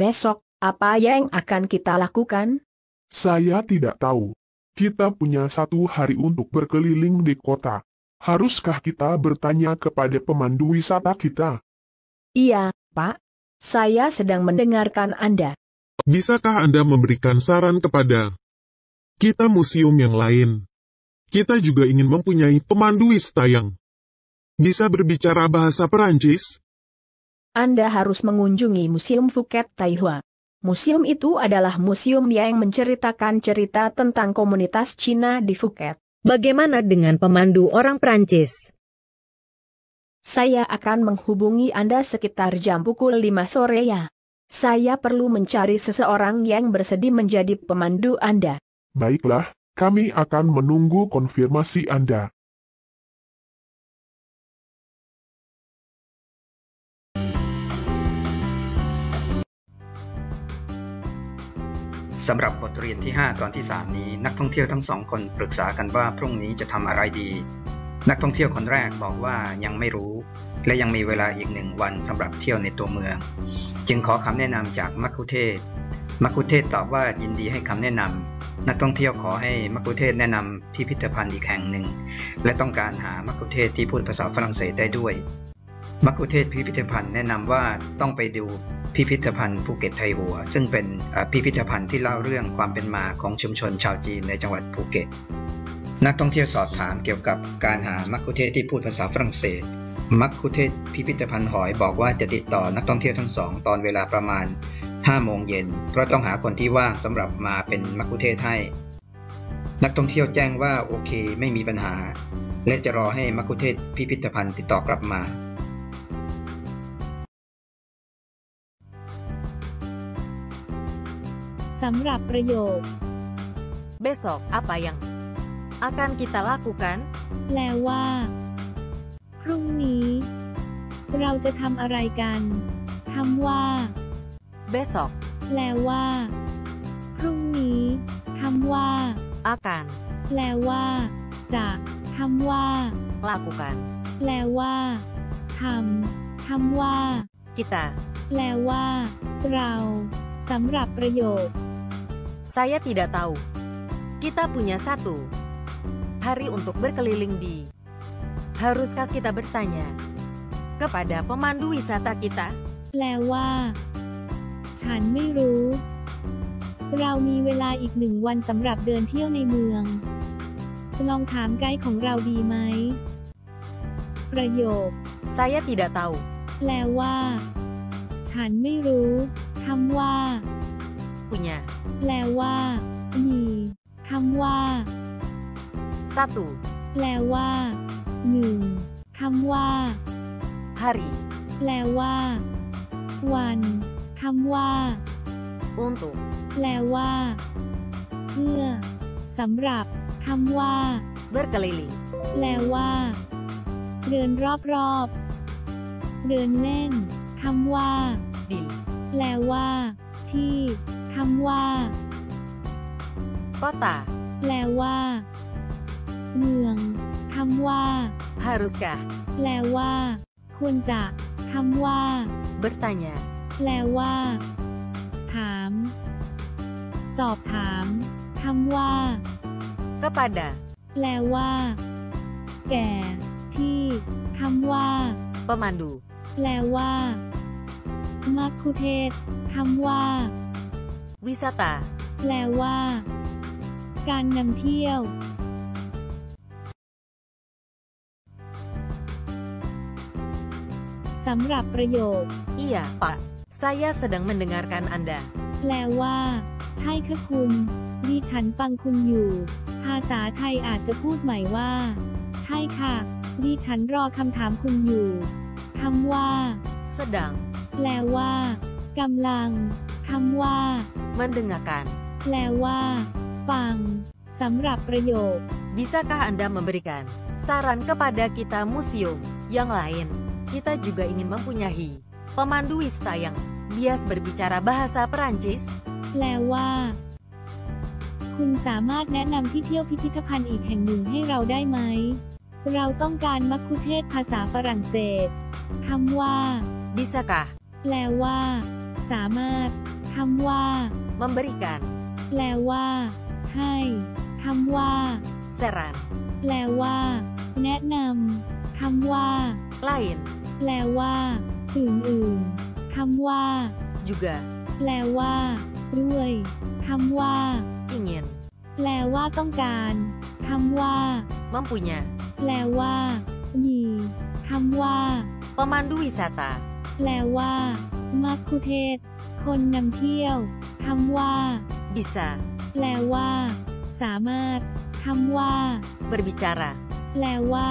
Besok, apa yang akan kita lakukan? Saya tidak tahu. Kita punya satu hari untuk berkeliling di kota. Haruskah kita bertanya kepada pemandu wisata kita? Iya, Pak. Saya sedang mendengarkan Anda. Bisakah Anda memberikan saran kepada kita museum yang lain? Kita juga ingin mempunyai pemandu wisata yang bisa berbicara bahasa Perancis. Anda harus mengunjungi Museum Phuket Taihua. Museum itu adalah museum yang menceritakan cerita tentang komunitas Cina di Phuket. Bagaimana dengan pemandu orang Prancis? Saya akan menghubungi Anda sekitar jam pukul 5 sore ya. Saya perlu mencari seseorang yang bersedia menjadi pemandu Anda. Baiklah, kami akan menunggu konfirmasi Anda. สำหรับบทเรียนที่ 5 ตอนที่ 3 นี้ นักท่องเที่ยวทั้งสองคนปรึกษากันว่าพรุ่งนี้จะทำอะไรดี นักท่องเที่ยวคนแรกบอกว่ายังไม่รู้ และยังมีเวลาอีกหนึ่งวันสำหรับเที่ยวในตัวเมือง จึงขอคำแนะนำจากมัคคุเทศมัคคุเทศตอบว่ายินดีให้คำแนะนำนักท่องเที่ยวขอให้มัคคุเทศแนะนำพิพิธภัณฑ์อีกแห่งหนึ่ง และต้องการหามัคคุเทศที่พูดภาษาฝรั่งเศสได้ด้วยมัคคุเทศพิพิธภัณฑ์แนะนำว่าต้องไปดู พิพิธภัณฑ์ภูเก็ตไทหัว ซึ่งเป็นพิพิธภัณฑ์ที่เล่าเรื่องความเป็นมาของชุมชนชาวจีนในจังหวัดภูเก็ต นักท่องเที่ยวสอบถามเกี่ยวกับการหามัคคุเทศก์ที่พูดภาษาฝรั่งเศส มัคคุเทศพิพิธภัณฑ์หอยบอกว่าจะติดต่อนักท่องเที่ยวทั้งสองตอนเวลาประมาณ 5 โมงเย็นเพราะต้องหาคนที่ว่างสำหรับมาเป็นมัคคุเทศก์ให้ นักท่องเที่ยวแจ้งว่าโอเคไม่มีปัญหา และจะรอให้มัคคุเทศพิพิธภัณฑ์ติดต่อกลับมาำหรับประโยค Besok apa yang akan kita lakukan? แปลว่า พรุ่งนี้ เราจะทำอะไรกันคำว่า Besok แปลว่า พรุ่งนี้คำว่า akan แปลว่า จะคำว่า lakukan แปลว่าทำคำว่า kita. แปลว่า เราสำหรับประโยค Saya tidak tahu. Kita punya satu hari untuk berkeliling di. Haruskah kita bertanya kepada pemandu wisata kita? แปลว่า ฉันไม่รู้ เรามีเวลาอีกหนึ่งวันสำหรับเดินเที่ยวในเมือง ลองถามไกด์ของเราดีไหม ประโยค Saya tidak tahu. แปลว่า ฉันไม่รู้ คำว่า Punya แปลว่า มีคำว่า satu แปลว่าหนึ่งคำว่า hari แปลว่า วันคำว่า untuk แปลว่า เพื่อสำหรับคำว่า berkeliling แปลว่า เดินรอบๆ เดินเล่นคำว่า di แปลว่า ที่ คำว่า kota. แปลว่า เมืองคำว่า Haruskah แปลว่า ควรจะคำว่า bertanya แปลว่า ถาม สอบถามคำว่า kepada แปลว่า แก่ ที่คำว่า pemandu แปลว่ามัคคุเทศก์คำว่า wisata แปลว่า การนำเที่ยว สำหรับประโยค Iya, Pak. Saya sedang mendengarkan Anda. แปลว่า ใช่ค่ะคุณดิฉันฟังคุณอยู่ ภาษาไทยอาจจะพูดใหม่ว่า ใช่ค่ะดิฉันรอคำถามคุณอยู่คำว่า Sedang แปลว่า กำลังคำว่า mendengarkan. แปลว่า ฟัง สำหรับประโยค Bisakah Anda memberikan saran kepada kita museum yang lain? Kita juga ingin mempunyai pemandu wisata yang bias berbicara bahasa Perancis. แปลว่า คุณสามารถแนะนำที่เที่ยวพิพิธภัณฑ์อีกแห่งหนึ่งให้เราได้ไหม เราต้องการมัคคุเทศก์ภาษาฝรั่งเศสคำว่า Bisakah แปลว่าสสามารถคำว่า memberikan, แปลว่า ให้คำว่า saran, แปลว่า แนะนำคำว่า lain, แปลว่าอื่นๆคำว่า juga, แปลว่า ด้วยคำว่า ingin, แปลว่าต้องการคำว่า mempunya, แปลว่า มีคำว่า pemandu wisata, แปลว่า มัคคุเทศก์คนนำเที่ยว คำว่า bisa, แปลว่า สามารถคำว่า berbicara, แปลว่า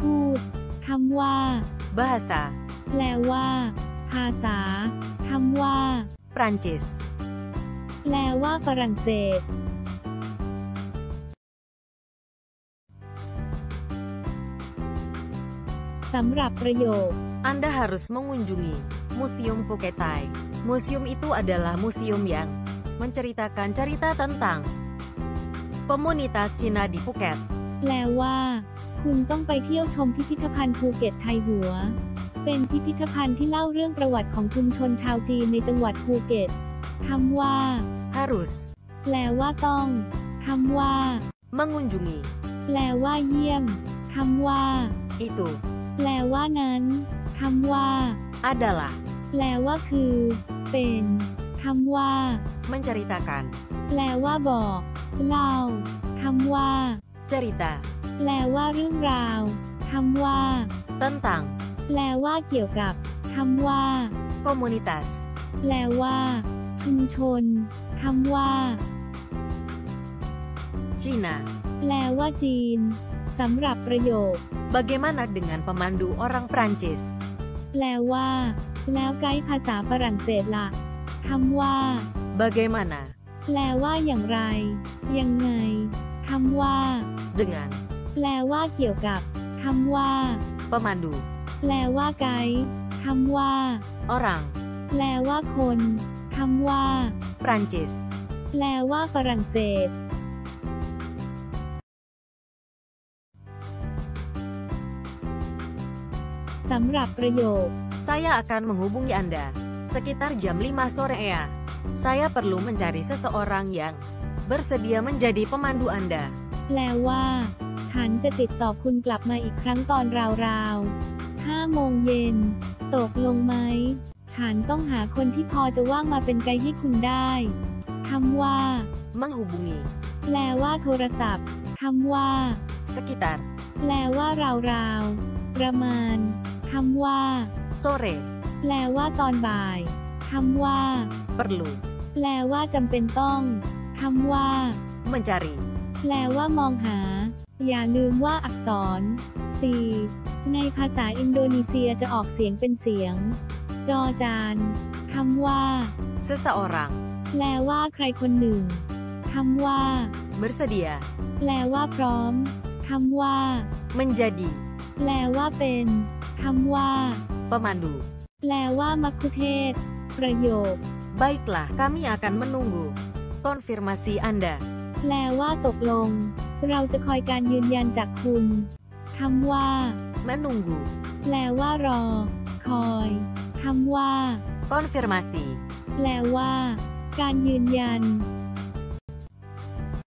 พูดคำว่า bahasa, แปลว่า ภาษาคำว่า Prancis, แปลว่าฝรั่งเศสสำหรับประโยค Anda harus mengunjungi Museum Phuket Thaihua. Museum itu adalah museum yang menceritakan cerita tentang komunitas Cina di Phuket. แปลว่า คุณต้องไปเที่ยวชมพิพิธภัณฑ์ภูเก็ตไทหัว เป็นพิพิธภัณฑ์ที่เล่าเรื่องประวัติของชุมชนชาวจีนในจังหวัดภูเก็ตคำว่า Harus แปลว่าต้องคำว่า mengunjungi แปลว่าเยี่ยมคำว่า itu แปลว่านั้นคำว่า adalah แปลว่าคือ เป็นคำว่า menceritakan แปลว่าบอกเล่าคำว่า cerita แปลว่าเรื่องราวคำว่า tentang แปลว่าเกี่ยวกับคำว่า komunitas แปลว่า ชุมชนคำว่า Cina. แปลว่าจีนสำหรับประโยค Bagaimana dengan pemandu orang Prancis? แปลว่า แล้วไกด์ภาษาฝรั่งเศสละคำว่า Bagaimana แปลว่าอย่างไร ยังไงคำว่า dengan แปลว่าเกี่ยวกับคำว่า pemandu แปลว่าไกด์คำว่า orang แปลว่าคนคำว่า Prancis? แปลว่าฝรั่งเศส สำหรับประโยค Saya akan menghubungi Anda sekitar jam 5 sore ya. Saya perlu mencari seseorang yang bersedia menjadi pemandu Anda. แปลว่า ฉันจะติดต่อคุณกลับมาอีกครั้งตอนราวๆ5โมงเย็น ตกลงไหม ฉันต้องหาคนที่พอจะว่างมาเป็นไกด์ให้คุณได้คำว่า Menghubungi แปลว่าโทรศัพท์คำว่า sekitar แปลว่าราวๆประมาณคำว่า sore แปลว่าตอนบ่ายคำว่า perlu แปลว่าจำเป็นต้องคำว่า mencari แปลว่ามองหา อย่าลืมว่าอักษร4ในภาษาอินโดนีเซียจะออกเสียงเป็นเสียง จอจานคำว่า seseorang แปลว่าใครคนหนึ่งคำว่า bersedia แปลว่าพร้อมคำว่า menjadi แปลว่าเป็นคำว่า pemandu. แปลว่ามัคคุเทศก์ประโยค Baiklah, kami akan menunggu konfirmasi Anda. แปลว่าตกลง เราจะคอยการยืนยันจากคุณคำว่า Menunggu แปลว่ารอ คอยคำว่า konfirmasi แปลว่า การยืนยัน